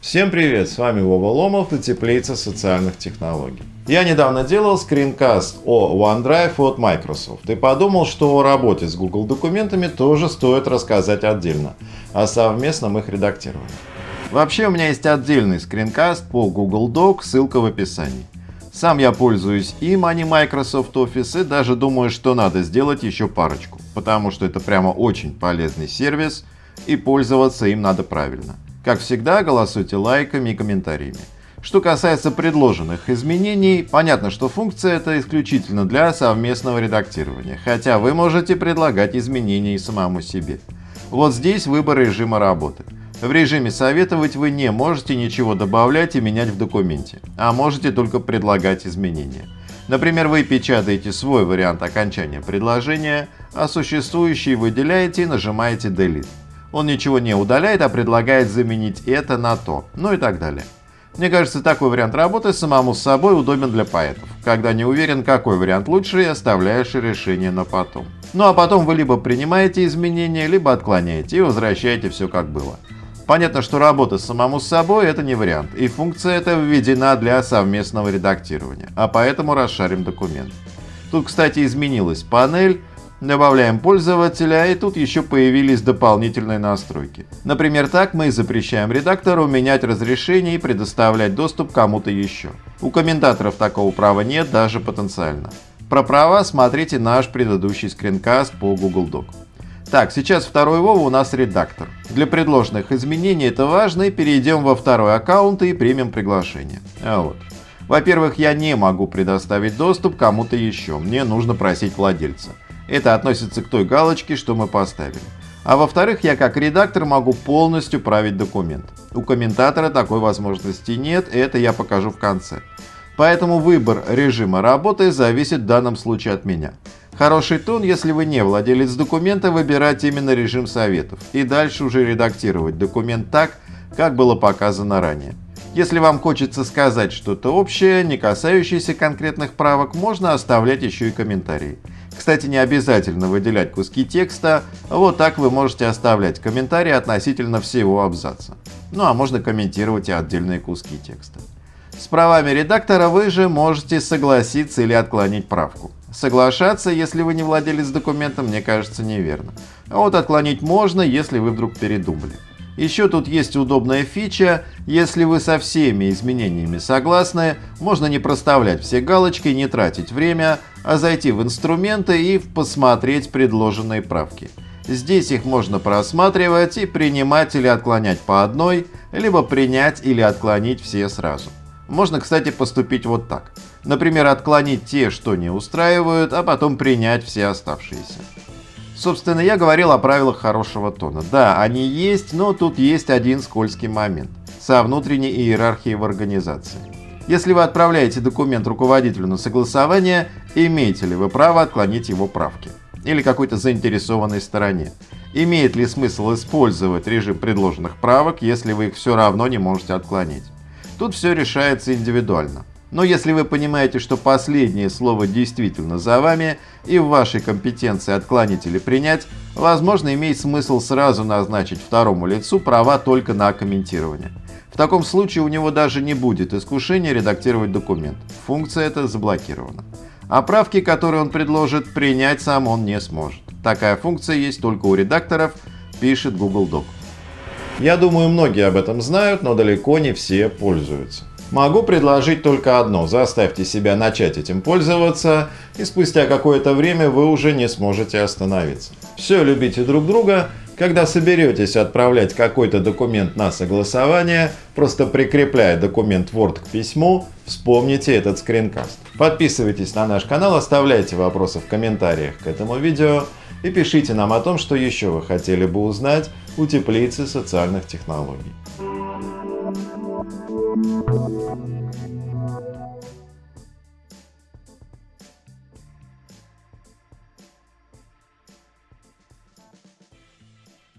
Всем привет, с вами Вова Ломов и Теплица социальных технологий. Я недавно делал скринкаст о OneDrive от Microsoft и подумал, что о работе с Google документами тоже стоит рассказать отдельно, о совместном их редактировании. Вообще у меня есть отдельный скринкаст по Google Doc, ссылка в описании. Сам я пользуюсь им, а Microsoft Office, и даже думаю, что надо сделать еще парочку, потому что это прямо очень полезный сервис, и пользоваться им надо правильно. Как всегда, голосуйте лайками и комментариями. Что касается предложенных изменений, понятно, что функция это исключительно для совместного редактирования, хотя вы можете предлагать изменения и самому себе. Вот здесь выбор режима работы. В режиме «Советовать» вы не можете ничего добавлять и менять в документе, а можете только предлагать изменения. Например, вы печатаете свой вариант окончания предложения, а существующий выделяете и нажимаете Delete. Он ничего не удаляет, а предлагает заменить это на то, ну и так далее. Мне кажется, такой вариант работы самому с собой удобен для поэтов, когда не уверен, какой вариант лучше и оставляешь решение на потом. Ну а потом вы либо принимаете изменения, либо отклоняете и возвращаете все как было. Понятно, что работа самому с собой это не вариант, и функция эта введена для совместного редактирования, а поэтому расшарим документ. Тут, кстати, изменилась панель, Добавляем пользователя, и тут еще появились дополнительные настройки. Например, так мы запрещаем редактору менять разрешение и предоставлять доступ кому-то еще. У комментаторов такого права нет даже потенциально. Про права смотрите наш предыдущий скринкаст по Google Doc. Так, сейчас второй Вова у нас редактор. Для предложенных изменений это важно, и перейдем во второй аккаунт и примем приглашение. А вот. Во-первых, я не могу предоставить доступ кому-то еще, мне нужно просить владельца. Это относится к той галочке, что мы поставили. А во-вторых, я как редактор могу полностью править документ. У комментатора такой возможности нет, это я покажу в конце. Поэтому выбор режима работы зависит в данном случае от меня. Хороший тон, если вы не владелец документа, выбирать именно режим советов и дальше уже редактировать документ так, как было показано ранее. Если вам хочется сказать что-то общее, не касающееся конкретных правок, можно оставлять еще и комментарии. Кстати, не обязательно выделять куски текста, вот так вы можете оставлять комментарии относительно всего абзаца. Ну а можно комментировать и отдельные куски текста. С правами редактора вы же можете согласиться или отклонить правку. Соглашаться, если вы не владелец документа, мне кажется неверно. А вот отклонить можно, если вы вдруг передумали. Еще тут есть удобная фича, если вы со всеми изменениями согласны, можно не проставлять все галочки, не тратить время, а зайти в инструменты и посмотреть предложенные правки. Здесь их можно просматривать и принимать или отклонять по одной, либо принять или отклонить все сразу. Можно, кстати, поступить вот так. Например, отклонить те, что не устраивают, а потом принять все оставшиеся. Собственно, я говорил о правилах хорошего тона. Да, они есть, но тут есть один скользкий момент со внутренней иерархией в организации. Если вы отправляете документ руководителю на согласование, имеете ли вы право отклонить его правки? Или какой-то заинтересованной стороне? Имеет ли смысл использовать режим предложенных правок, если вы их все равно не можете отклонить? Тут все решается индивидуально. Но если вы понимаете, что последнее слово действительно за вами и в вашей компетенции отклонить или принять, возможно имеет смысл сразу назначить второму лицу права только на комментирование. В таком случае у него даже не будет искушения редактировать документ. Функция эта заблокирована. А правки, которые он предложит, принять сам он не сможет. Такая функция есть только у редакторов, пишет Google Doc. Я думаю, многие об этом знают, но далеко не все пользуются. Могу предложить только одно – заставьте себя начать этим пользоваться, и спустя какое-то время вы уже не сможете остановиться. Все, любите друг друга. Когда соберетесь отправлять какой-то документ на согласование, просто прикрепляя документ Word к письму, вспомните этот скринкаст. Подписывайтесь на наш канал, оставляйте вопросы в комментариях к этому видео и пишите нам о том, что еще вы хотели бы узнать у теплицы социальных технологий.